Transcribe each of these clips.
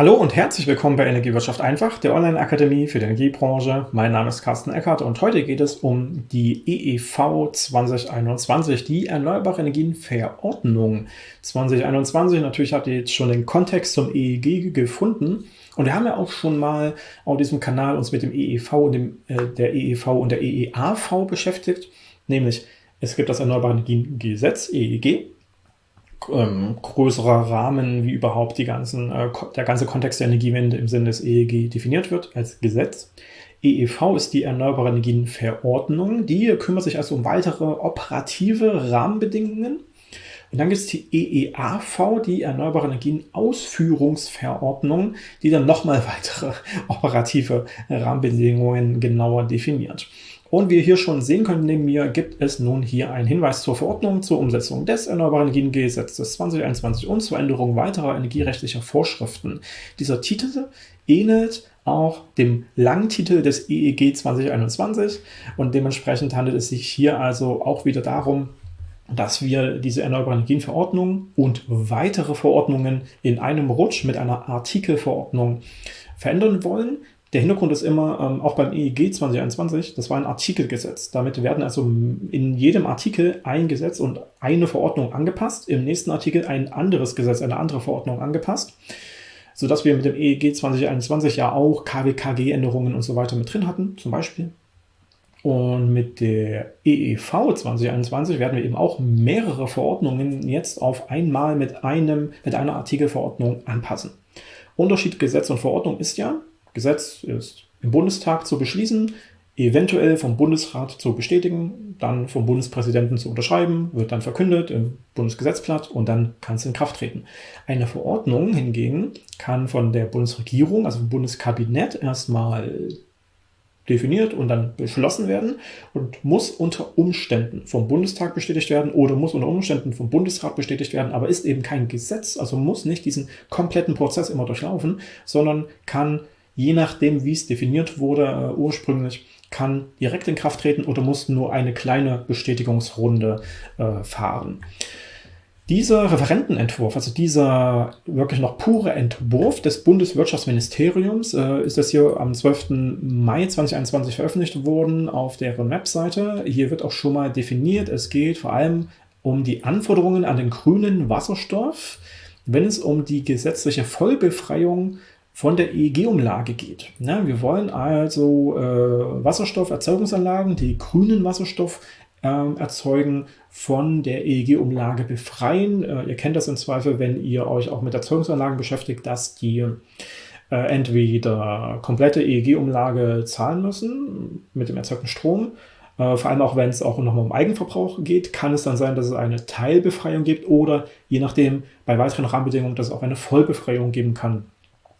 Hallo und herzlich willkommen bei Energiewirtschaft einfach, der Online-Akademie für die Energiebranche. Mein Name ist Carsten Eckert und heute geht es um die EEV 2021, die Erneuerbare Energien Verordnung 2021. Natürlich habt ihr jetzt schon den Kontext zum EEG gefunden. Und wir haben ja auch schon mal auf diesem Kanal uns mit dem EEV und dem, äh, der EEV und der EEAV beschäftigt. Nämlich, es gibt das Erneuerbare Energien Gesetz, EEG, ähm, größerer Rahmen, wie überhaupt die ganzen, äh, der ganze Kontext der Energiewende im Sinne des EEG definiert wird als Gesetz. EEV ist die Erneuerbare Energien Verordnung. Die kümmert sich also um weitere operative Rahmenbedingungen. Und dann gibt es die EEAV, die Erneuerbare Energien Ausführungsverordnung, die dann nochmal weitere operative Rahmenbedingungen genauer definiert. Und wie ihr hier schon sehen könnt, neben mir gibt es nun hier einen Hinweis zur Verordnung zur Umsetzung des Erneuerbaren Energiengesetzes 2021 und zur Änderung weiterer energierechtlicher Vorschriften. Dieser Titel ähnelt auch dem Langtitel des EEG 2021 und dementsprechend handelt es sich hier also auch wieder darum, dass wir diese Erneuerbare Energienverordnung und weitere Verordnungen in einem Rutsch mit einer Artikelverordnung verändern wollen. Der Hintergrund ist immer, ähm, auch beim EEG 2021, das war ein Artikelgesetz. Damit werden also in jedem Artikel ein Gesetz und eine Verordnung angepasst, im nächsten Artikel ein anderes Gesetz, eine andere Verordnung angepasst, sodass wir mit dem EEG 2021 ja auch KWKG-Änderungen und so weiter mit drin hatten, zum Beispiel. Und mit der EEV 2021 werden wir eben auch mehrere Verordnungen jetzt auf einmal mit, einem, mit einer Artikelverordnung anpassen. Unterschied Gesetz und Verordnung ist ja, Gesetz ist im Bundestag zu beschließen, eventuell vom Bundesrat zu bestätigen, dann vom Bundespräsidenten zu unterschreiben, wird dann verkündet im Bundesgesetzblatt und dann kann es in Kraft treten. Eine Verordnung hingegen kann von der Bundesregierung, also vom Bundeskabinett, erstmal definiert und dann beschlossen werden und muss unter Umständen vom Bundestag bestätigt werden oder muss unter Umständen vom Bundesrat bestätigt werden, aber ist eben kein Gesetz, also muss nicht diesen kompletten Prozess immer durchlaufen, sondern kann je nachdem, wie es definiert wurde äh, ursprünglich, kann direkt in Kraft treten oder muss nur eine kleine Bestätigungsrunde äh, fahren. Dieser Referentenentwurf, also dieser wirklich noch pure Entwurf des Bundeswirtschaftsministeriums, äh, ist das hier am 12. Mai 2021 veröffentlicht worden auf deren Webseite. Hier wird auch schon mal definiert, es geht vor allem um die Anforderungen an den grünen Wasserstoff, wenn es um die gesetzliche Vollbefreiung von der EEG-Umlage geht. Ja, wir wollen also äh, Wasserstofferzeugungsanlagen, die grünen Wasserstoff äh, erzeugen, von der EEG-Umlage befreien. Äh, ihr kennt das im Zweifel, wenn ihr euch auch mit Erzeugungsanlagen beschäftigt, dass die äh, entweder komplette EEG-Umlage zahlen müssen mit dem erzeugten Strom, äh, vor allem auch wenn es auch nochmal um Eigenverbrauch geht, kann es dann sein, dass es eine Teilbefreiung gibt oder je nachdem bei weiteren Rahmenbedingungen, dass es auch eine Vollbefreiung geben kann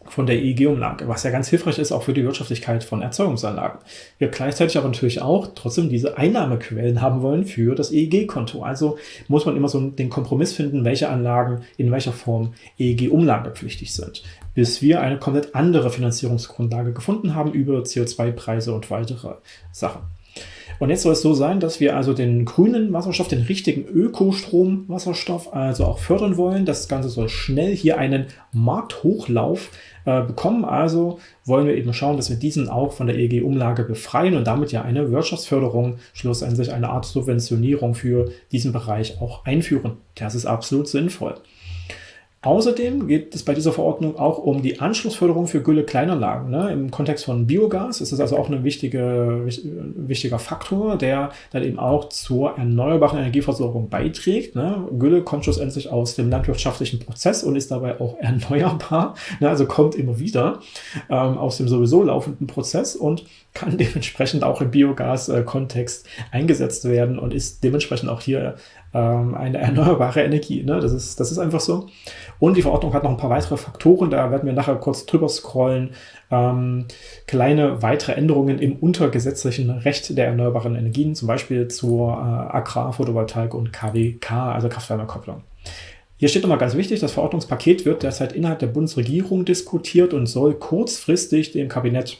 von der EEG-Umlage, was ja ganz hilfreich ist auch für die Wirtschaftlichkeit von Erzeugungsanlagen. Wir gleichzeitig aber natürlich auch trotzdem diese Einnahmequellen haben wollen für das EEG-Konto. Also muss man immer so den Kompromiss finden, welche Anlagen in welcher Form EEG-umlagepflichtig sind, bis wir eine komplett andere Finanzierungsgrundlage gefunden haben über CO2-Preise und weitere Sachen. Und jetzt soll es so sein, dass wir also den grünen Wasserstoff, den richtigen Ökostromwasserstoff, also auch fördern wollen. Das Ganze soll schnell hier einen Markthochlauf äh, bekommen. Also wollen wir eben schauen, dass wir diesen auch von der EEG-Umlage befreien und damit ja eine Wirtschaftsförderung, schlussendlich eine Art Subventionierung für diesen Bereich auch einführen. Das ist absolut sinnvoll. Außerdem geht es bei dieser Verordnung auch um die Anschlussförderung für Gülle-Kleinanlagen. Ne? Im Kontext von Biogas ist es also auch ein wichtige, wichtiger Faktor, der dann eben auch zur erneuerbaren Energieversorgung beiträgt. Ne? Gülle kommt schlussendlich aus dem landwirtschaftlichen Prozess und ist dabei auch erneuerbar, ne? also kommt immer wieder ähm, aus dem sowieso laufenden Prozess und kann dementsprechend auch im Biogas-Kontext eingesetzt werden und ist dementsprechend auch hier ähm, eine erneuerbare Energie. Ne? Das, ist, das ist einfach so. Und die Verordnung hat noch ein paar weitere Faktoren, da werden wir nachher kurz drüber scrollen. Ähm, kleine weitere Änderungen im untergesetzlichen Recht der erneuerbaren Energien, zum Beispiel zur äh, Agrar-, Photovoltaik und KWK, also Kraft-Wärme-Kopplung. Hier steht nochmal ganz wichtig, das Verordnungspaket wird derzeit innerhalb der Bundesregierung diskutiert und soll kurzfristig dem Kabinett,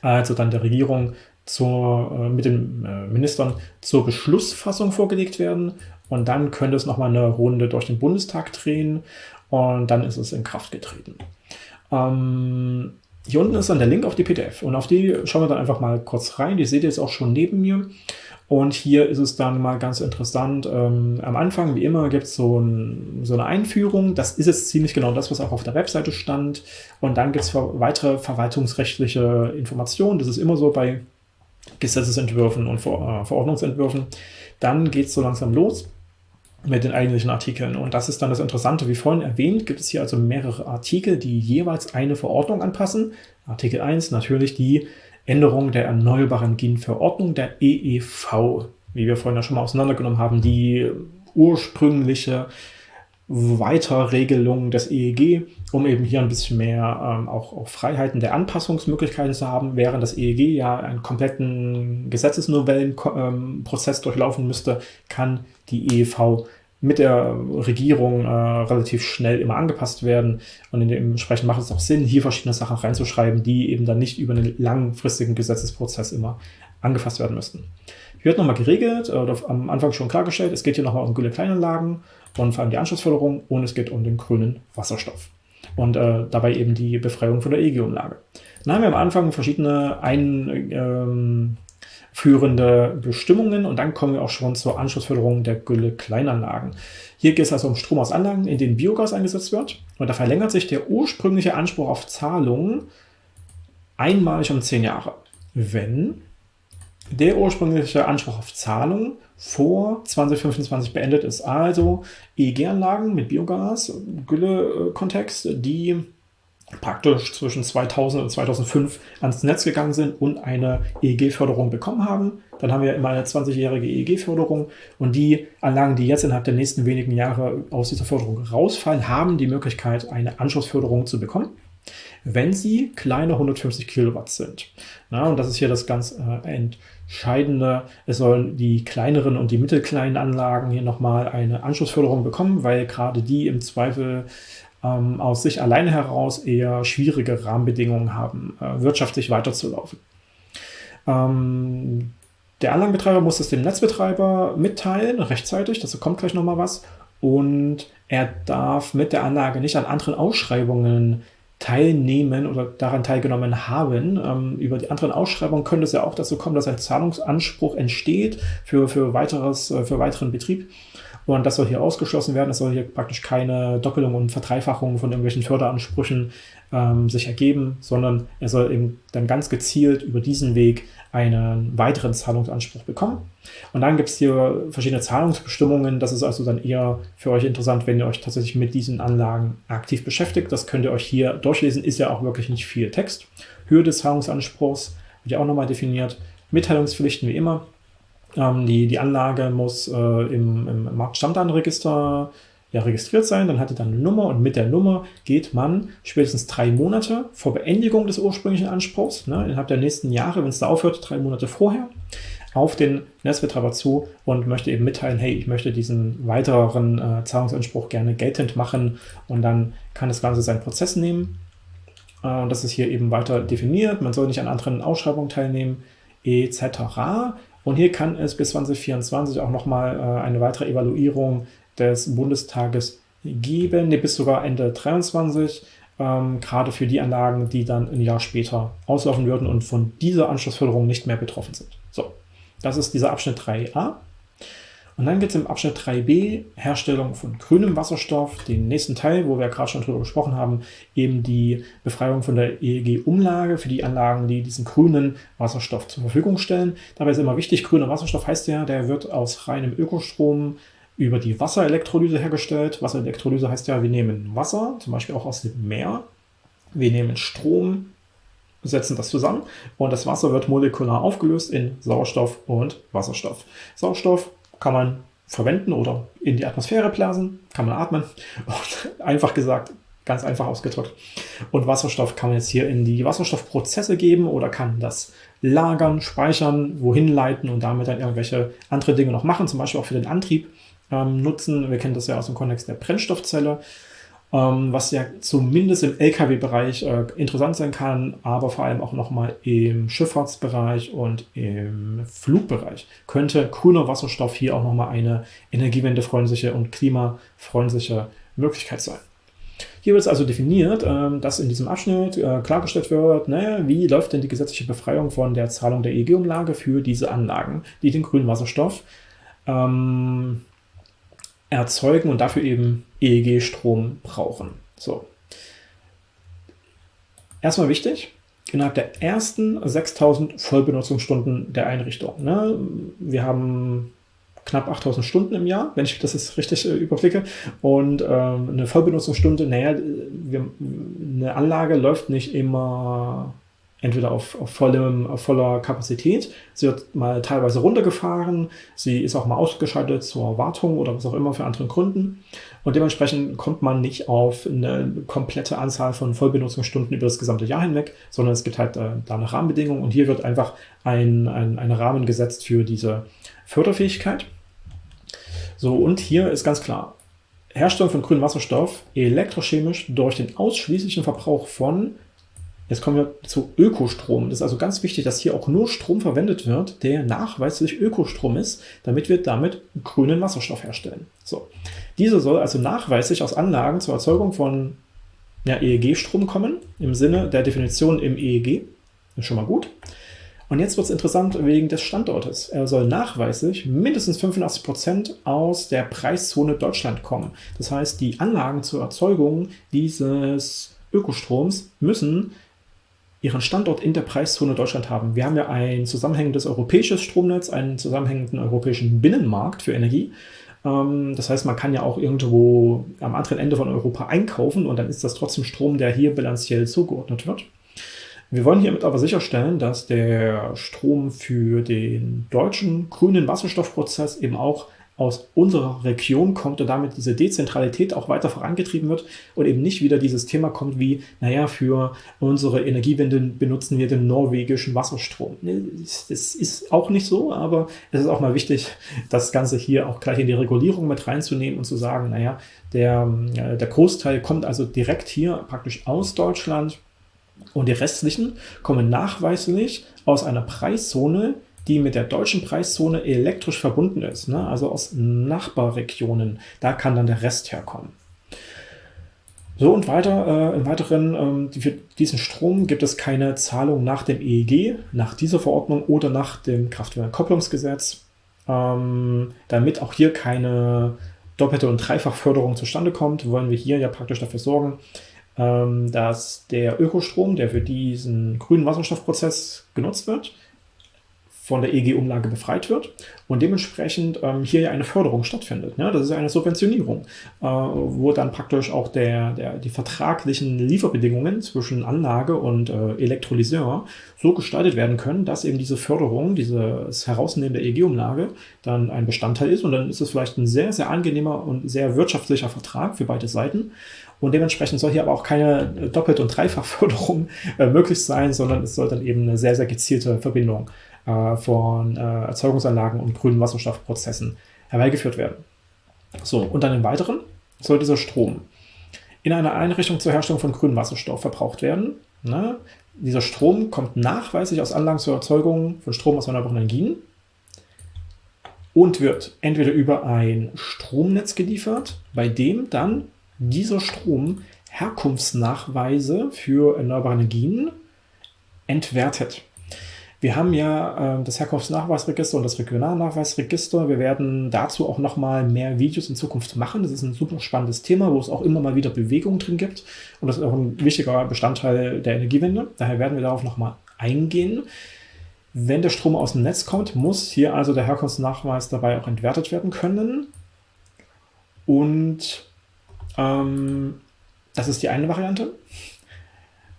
also dann der Regierung, zur, äh, mit den äh, Ministern zur Beschlussfassung vorgelegt werden. Und dann könnte es nochmal eine Runde durch den Bundestag drehen und dann ist es in Kraft getreten. Ähm, hier unten ist dann der Link auf die PDF und auf die schauen wir dann einfach mal kurz rein. Die seht ihr jetzt auch schon neben mir. Und hier ist es dann mal ganz interessant. Ähm, am Anfang, wie immer, gibt es so, ein, so, eine Einführung. Das ist jetzt ziemlich genau das, was auch auf der Webseite stand. Und dann gibt es weitere verwaltungsrechtliche Informationen. Das ist immer so bei Gesetzesentwürfen und äh, Verordnungsentwürfen. Dann geht es so langsam los mit den eigentlichen Artikeln. Und das ist dann das Interessante. Wie vorhin erwähnt, gibt es hier also mehrere Artikel, die jeweils eine Verordnung anpassen. Artikel 1 natürlich die Änderung der Erneuerbaren Energienverordnung der EEV, wie wir vorhin ja schon mal auseinandergenommen haben, die ursprüngliche Weiterregelung des EEG, um eben hier ein bisschen mehr ähm, auch, auch, Freiheiten der Anpassungsmöglichkeiten zu haben, während das EEG ja einen kompletten Gesetzesnovellenprozess ähm, durchlaufen müsste, kann die EEV mit der Regierung äh, relativ schnell immer angepasst werden. Und dementsprechend macht es auch Sinn, hier verschiedene Sachen reinzuschreiben, die eben dann nicht über einen langfristigen Gesetzesprozess immer angefasst werden müssten. Hier wird nochmal geregelt, oder am Anfang schon klargestellt, es geht hier nochmal um Gülle-Kleinanlagen und vor allem die Anschlussförderung und es geht um den grünen Wasserstoff. Und äh, dabei eben die Befreiung von der EG-Umlage. Dann haben wir am Anfang verschiedene ein, ähm, Bestimmungen und dann kommen wir auch schon zur Anschlussförderung der Gülle-Kleinanlagen. Hier geht es also um Strom aus Anlagen, in denen Biogas eingesetzt wird und da verlängert sich der ursprüngliche Anspruch auf Zahlungen einmalig um 10 Jahre, wenn der ursprüngliche Anspruch auf Zahlung vor 2025 beendet ist. Also EEG-Anlagen mit Biogas, Gülle-Kontext, die praktisch zwischen 2000 und 2005 ans Netz gegangen sind und eine EEG-Förderung bekommen haben. Dann haben wir immer eine 20-jährige EEG-Förderung und die Anlagen, die jetzt innerhalb der nächsten wenigen Jahre aus dieser Förderung rausfallen, haben die Möglichkeit, eine Anschlussförderung zu bekommen, wenn sie kleine 150 Kilowatt sind. Na, und das ist hier das ganz äh, Entscheidende. Es sollen die kleineren und die mittelkleinen Anlagen hier nochmal eine Anschlussförderung bekommen, weil gerade die im Zweifel ähm, aus sich alleine heraus eher schwierige Rahmenbedingungen haben, äh, wirtschaftlich weiterzulaufen. Ähm, der Anlagenbetreiber muss es dem Netzbetreiber mitteilen, rechtzeitig, dazu kommt gleich nochmal was. Und er darf mit der Anlage nicht an anderen Ausschreibungen teilnehmen oder daran teilgenommen haben. Ähm, über die anderen Ausschreibungen könnte es ja auch dazu kommen, dass ein Zahlungsanspruch entsteht für, für, weiteres, äh, für weiteren Betrieb. Und das soll hier ausgeschlossen werden. Es soll hier praktisch keine Doppelung und Verdreifachung von irgendwelchen Förderansprüchen ähm, sich ergeben, sondern er soll eben dann ganz gezielt über diesen Weg einen weiteren Zahlungsanspruch bekommen. Und dann gibt es hier verschiedene Zahlungsbestimmungen. Das ist also dann eher für euch interessant, wenn ihr euch tatsächlich mit diesen Anlagen aktiv beschäftigt. Das könnt ihr euch hier durchlesen. Ist ja auch wirklich nicht viel Text. Höhe des Zahlungsanspruchs wird ja auch nochmal definiert. Mitteilungspflichten wie immer. Ähm, die, die Anlage muss äh, im, im Marktstammdatenregister ja, registriert sein, dann hat er dann eine Nummer und mit der Nummer geht man spätestens drei Monate vor Beendigung des ursprünglichen Anspruchs, ne, innerhalb der nächsten Jahre, wenn es da aufhört, drei Monate vorher, auf den Netzbetreiber zu und möchte eben mitteilen, hey, ich möchte diesen weiteren äh, Zahlungsanspruch gerne geltend machen und dann kann das Ganze seinen Prozess nehmen. Äh, das ist hier eben weiter definiert, man soll nicht an anderen Ausschreibungen teilnehmen, etc. Und hier kann es bis 2024 auch nochmal äh, eine weitere Evaluierung des Bundestages geben, nee, bis sogar Ende 2023, ähm, gerade für die Anlagen, die dann ein Jahr später auslaufen würden und von dieser Anschlussförderung nicht mehr betroffen sind. So, das ist dieser Abschnitt 3a. Und dann geht es im Abschnitt 3b, Herstellung von grünem Wasserstoff, den nächsten Teil, wo wir gerade schon drüber gesprochen haben, eben die Befreiung von der EEG-Umlage für die Anlagen, die diesen grünen Wasserstoff zur Verfügung stellen. Dabei ist immer wichtig, grüner Wasserstoff heißt ja, der wird aus reinem Ökostrom über die Wasserelektrolyse hergestellt. Wasserelektrolyse heißt ja, wir nehmen Wasser, zum Beispiel auch aus dem Meer, wir nehmen Strom, setzen das zusammen und das Wasser wird molekular aufgelöst in Sauerstoff und Wasserstoff. Sauerstoff kann man verwenden oder in die Atmosphäre blasen, kann man atmen. Und einfach gesagt, ganz einfach ausgedrückt. Und Wasserstoff kann man jetzt hier in die Wasserstoffprozesse geben oder kann das lagern, speichern, wohin leiten und damit dann irgendwelche andere Dinge noch machen, zum Beispiel auch für den Antrieb ähm, nutzen. Wir kennen das ja aus dem Kontext der Brennstoffzelle, was ja zumindest im Lkw-Bereich äh, interessant sein kann, aber vor allem auch nochmal im Schifffahrtsbereich und im Flugbereich könnte grüner Wasserstoff hier auch nochmal eine energiewendefreundliche und klimafreundliche Möglichkeit sein. Hier wird es also definiert, äh, dass in diesem Abschnitt äh, klargestellt wird, naja, wie läuft denn die gesetzliche Befreiung von der Zahlung der EEG-Umlage für diese Anlagen, die den grünen Wasserstoff ähm, erzeugen und dafür eben EEG-Strom brauchen. So. Erstmal wichtig, innerhalb der ersten 6000 Vollbenutzungsstunden der Einrichtung. Ne? Wir haben knapp 8000 Stunden im Jahr, wenn ich das jetzt richtig äh, überblicke. Und ähm, eine Vollbenutzungsstunde, naja, wir, eine Anlage läuft nicht immer entweder auf, auf, vollem, auf voller Kapazität, sie wird mal teilweise runtergefahren, sie ist auch mal ausgeschaltet zur Wartung oder was auch immer für andere Gründen. Und dementsprechend kommt man nicht auf eine komplette Anzahl von Vollbenutzungsstunden über das gesamte Jahr hinweg, sondern es gibt halt äh, da eine Rahmenbedingung und hier wird einfach ein, ein, ein Rahmen gesetzt für diese Förderfähigkeit. So, und hier ist ganz klar, Herstellung von grünem Wasserstoff elektrochemisch durch den ausschließlichen Verbrauch von Jetzt kommen wir zu Ökostrom. Das ist also ganz wichtig, dass hier auch nur Strom verwendet wird, der nachweislich Ökostrom ist, damit wir damit grünen Wasserstoff herstellen. So. Dieser soll also nachweislich aus Anlagen zur Erzeugung von ja, EEG-Strom kommen, im Sinne der Definition im EEG. Das ist schon mal gut. Und jetzt wird es interessant wegen des Standortes. Er soll nachweislich mindestens 85% aus der Preiszone Deutschland kommen. Das heißt, die Anlagen zur Erzeugung dieses Ökostroms müssen ihren Standort in der Preiszone Deutschland haben. Wir haben ja ein zusammenhängendes europäisches Stromnetz, einen zusammenhängenden europäischen Binnenmarkt für Energie. Ähm, das heißt, man kann ja auch irgendwo am anderen Ende von Europa einkaufen und dann ist das trotzdem Strom, der hier bilanziell zugeordnet wird. Wir wollen hiermit aber sicherstellen, dass der Strom für den deutschen grünen Wasserstoffprozess eben auch aus unserer Region kommt und damit diese Dezentralität auch weiter vorangetrieben wird und eben nicht wieder dieses Thema kommt wie, naja, für unsere Energiewende benutzen wir den norwegischen Wasserstrom. Das ist auch nicht so, aber es ist auch mal wichtig, das Ganze hier auch gleich in die Regulierung mit reinzunehmen und zu sagen, naja, der, äh, der Großteil kommt also direkt hier praktisch aus Deutschland und die restlichen kommen nachweislich aus einer Preiszone, die mit der deutschen Preiszone elektrisch verbunden ist, ne? also aus Nachbarregionen. Da kann dann der Rest herkommen. So und weiter, äh, im Weiteren, ähm, für diesen Strom gibt es keine Zahlung nach dem EEG, nach dieser Verordnung oder nach dem Kraftwerkkopplungsgesetz, ähm, damit auch hier keine doppelte und Dreifachförderung zustande kommt, wollen wir hier ja praktisch dafür sorgen, ähm, dass der Ökostrom, der für diesen grünen Wasserstoffprozess genutzt wird, von der EG-Umlage befreit wird und dementsprechend ähm, hier ja eine Förderung stattfindet. Ne? Das ist eine Subventionierung, äh, wo dann praktisch auch der, der, die vertraglichen Lieferbedingungen zwischen Anlage und äh, Elektrolyseur so gestaltet werden können, dass eben diese Förderung, dieses Herausnehmen der EG-Umlage dann ein Bestandteil ist und dann ist es vielleicht ein sehr, sehr angenehmer und sehr wirtschaftlicher Vertrag für beide Seiten. Und dementsprechend soll hier aber auch keine Doppelt- und Dreifachförderung äh, möglich sein, sondern es soll dann eben eine sehr, sehr gezielte Verbindung äh, von äh, Erzeugungsanlagen und grünen Wasserstoffprozessen herbeigeführt werden. So, und dann im Weiteren soll dieser Strom in einer Einrichtung zur Herstellung von grünem Wasserstoff verbraucht werden. Ne? Dieser Strom kommt nachweislich aus Anlagen zur Erzeugung von Strom aus erneuerbaren Energien und wird entweder über ein Stromnetz geliefert, bei dem dann dieser Strom Herkunftsnachweise für erneuerbare Energien entwertet. Wir haben ja äh, das Herkunftsnachweisregister und das Regionalnachweisregister. Wir werden dazu auch nochmal mehr Videos in Zukunft machen. Das ist ein super spannendes Thema, wo es auch immer mal wieder Bewegung drin gibt. Und das ist auch ein wichtiger Bestandteil der Energiewende. Daher werden wir darauf nochmal eingehen. Wenn der Strom aus dem Netz kommt, muss hier also der Herkunftsnachweis dabei auch entwertet werden können. Und ähm, das ist die eine Variante.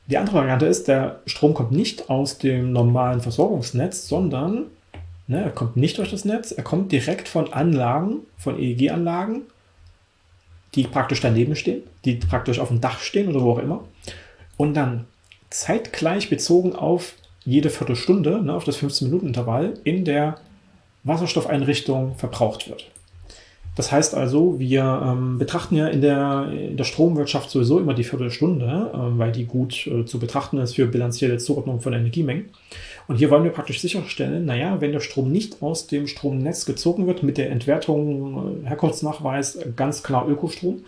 Die andere Variante ist, der Strom kommt nicht aus dem normalen Versorgungsnetz, sondern ne, er kommt nicht durch das Netz, er kommt direkt von Anlagen, von EEG-Anlagen, die praktisch daneben stehen, die praktisch auf dem Dach stehen oder wo auch immer. Und dann zeitgleich bezogen auf jede Viertelstunde, ne, auf das 15-Minuten-Intervall, in der Wasserstoffeinrichtung verbraucht wird. Das heißt also, wir ähm, betrachten ja in der, in der Stromwirtschaft sowieso immer die Viertelstunde, äh, weil die gut äh, zu betrachten ist für bilanzielle Zuordnung von Energiemengen. Und hier wollen wir praktisch sicherstellen, naja, wenn der Strom nicht aus dem Stromnetz gezogen wird, mit der Entwertung, äh, Herkunftsnachweis, ganz klar Ökostrom,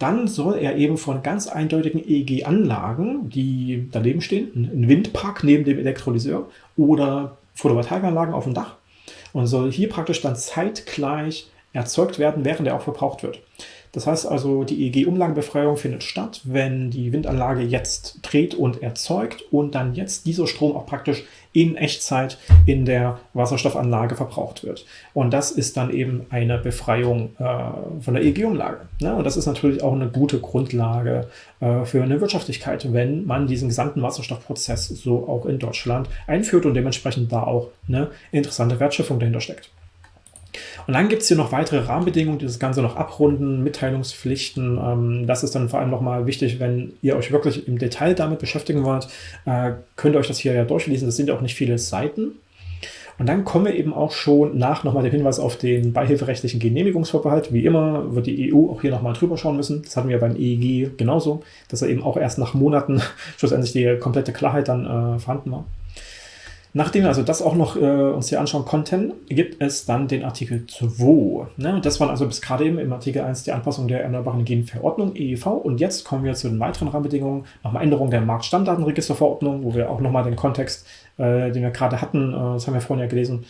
dann soll er eben von ganz eindeutigen EEG-Anlagen, die daneben stehen, ein Windpark neben dem Elektrolyseur oder Photovoltaikanlagen auf dem Dach und soll hier praktisch dann zeitgleich erzeugt werden, während er auch verbraucht wird. Das heißt also, die EEG-Umlagenbefreiung findet statt, wenn die Windanlage jetzt dreht und erzeugt und dann jetzt dieser Strom auch praktisch in Echtzeit in der Wasserstoffanlage verbraucht wird. Und das ist dann eben eine Befreiung äh, von der EEG-Umlage. Ne? Und das ist natürlich auch eine gute Grundlage äh, für eine Wirtschaftlichkeit, wenn man diesen gesamten Wasserstoffprozess so auch in Deutschland einführt und dementsprechend da auch eine interessante Wertschöpfung dahinter steckt. Und dann gibt es hier noch weitere Rahmenbedingungen, die das Ganze noch abrunden, Mitteilungspflichten. Ähm, das ist dann vor allem nochmal wichtig, wenn ihr euch wirklich im Detail damit beschäftigen wollt, äh, könnt ihr euch das hier ja durchlesen. Das sind ja auch nicht viele Seiten. Und dann kommen wir eben auch schon nach nochmal der Hinweis auf den beihilferechtlichen Genehmigungsvorbehalt. Wie immer wird die EU auch hier nochmal drüber schauen müssen. Das hatten wir beim EEG genauso, dass er eben auch erst nach Monaten schlussendlich die komplette Klarheit dann äh, vorhanden war. Nachdem wir also das auch noch äh, uns hier anschauen konnten, gibt es dann den Artikel 2. Ne? Das waren also bis gerade eben im Artikel 1 die Anpassung der Erneuerbaren Energienverordnung EEV. Und jetzt kommen wir zu den weiteren Rahmenbedingungen. Nochmal Änderung der Marktstammdatenregisterverordnung, wo wir auch nochmal den Kontext, äh, den wir gerade hatten, äh, das haben wir vorhin ja gelesen,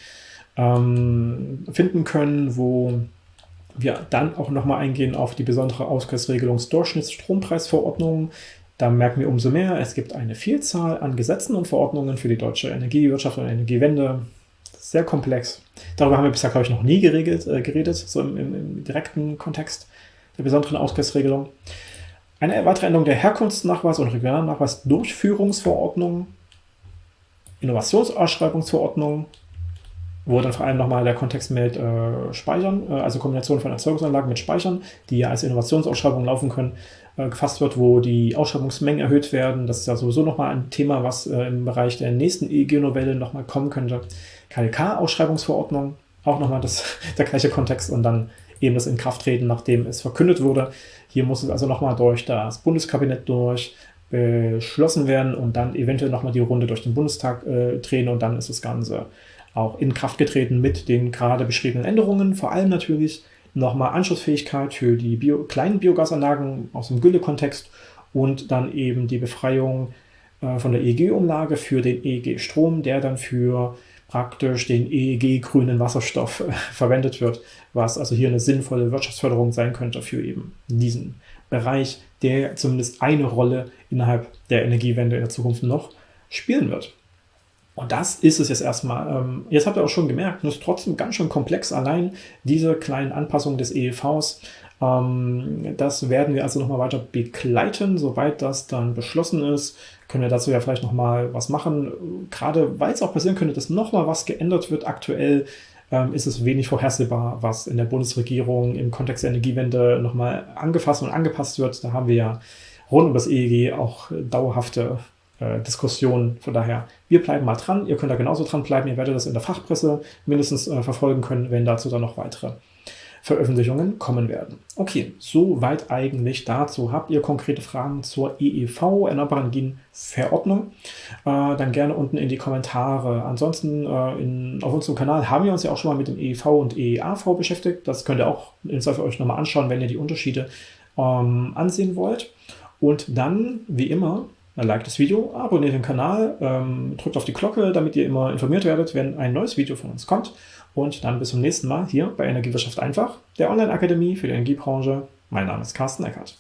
ähm, finden können, wo wir dann auch nochmal eingehen auf die besondere Ausgleichsregelungsdurchschnittsstrompreisverordnung, da merken wir umso mehr, es gibt eine Vielzahl an Gesetzen und Verordnungen für die deutsche Energiewirtschaft und Energiewende. Sehr komplex. Darüber haben wir bisher, glaube ich, noch nie geregelt, äh, geredet, so im, im, im, direkten Kontext der besonderen Ausgleichsregelung. Eine weitere Änderung der Herkunftsnachweis- und Regionalnachweis-Durchführungsverordnung, Innovationsausschreibungsverordnung, wo dann vor allem nochmal der Kontext mit äh, Speichern, äh, also Kombination von Erzeugungsanlagen mit Speichern, die ja als Innovationsausschreibung laufen können, äh, gefasst wird, wo die Ausschreibungsmengen erhöht werden. Das ist ja sowieso nochmal ein Thema, was äh, im Bereich der nächsten EEG-Novelle nochmal kommen könnte. KLK-Ausschreibungsverordnung, auch nochmal der gleiche Kontext und dann eben das Inkrafttreten, nachdem es verkündet wurde. Hier muss es also nochmal durch das Bundeskabinett durch, beschlossen werden und dann eventuell nochmal die Runde durch den Bundestag äh, drehen und dann ist das Ganze auch in Kraft getreten mit den gerade beschriebenen Änderungen. Vor allem natürlich nochmal Anschlussfähigkeit für die Bio kleinen Biogasanlagen aus dem Gülle-Kontext und dann eben die Befreiung äh, von der EEG-Umlage für den EEG-Strom, der dann für praktisch den EEG-grünen Wasserstoff äh, verwendet wird, was also hier eine sinnvolle Wirtschaftsförderung sein könnte für eben diesen Bereich, der zumindest eine Rolle innerhalb der Energiewende in der Zukunft noch spielen wird. Und das ist es jetzt erstmal. Ähm, jetzt habt ihr auch schon gemerkt, es ist trotzdem ganz schön komplex, allein diese kleinen Anpassungen des EEVs. Ähm, das werden wir also nochmal weiter begleiten, soweit das dann beschlossen ist. Können wir dazu ja vielleicht nochmal was machen. Gerade weil es auch passieren könnte, dass nochmal was geändert wird aktuell, ähm, ist es wenig vorhersehbar, was in der Bundesregierung im Kontext der Energiewende nochmal angefasst und angepasst wird. Da haben wir ja rund um das EEG auch dauerhafte äh, Diskussion. Von daher, wir bleiben mal dran. Ihr könnt da genauso dran bleiben. Ihr werdet das in der Fachpresse mindestens äh, verfolgen können, wenn dazu dann noch weitere Veröffentlichungen kommen werden. Okay, soweit eigentlich dazu. Habt ihr konkrete Fragen zur EEV, Erneuerbare Energien Verordnung? Äh, dann gerne unten in die Kommentare. Ansonsten äh, in, auf unserem Kanal haben wir uns ja auch schon mal mit dem EEV und EEAV beschäftigt. Das könnt ihr auch in Zweifel euch nochmal anschauen, wenn ihr die Unterschiede ähm, ansehen wollt. Und dann, wie immer, liked das Video, abonniert den Kanal, ähm, drückt auf die Glocke, damit ihr immer informiert werdet, wenn ein neues Video von uns kommt. Und dann bis zum nächsten Mal hier bei Energiewirtschaft einfach, der Online-Akademie für die Energiebranche. Mein Name ist Carsten Eckert.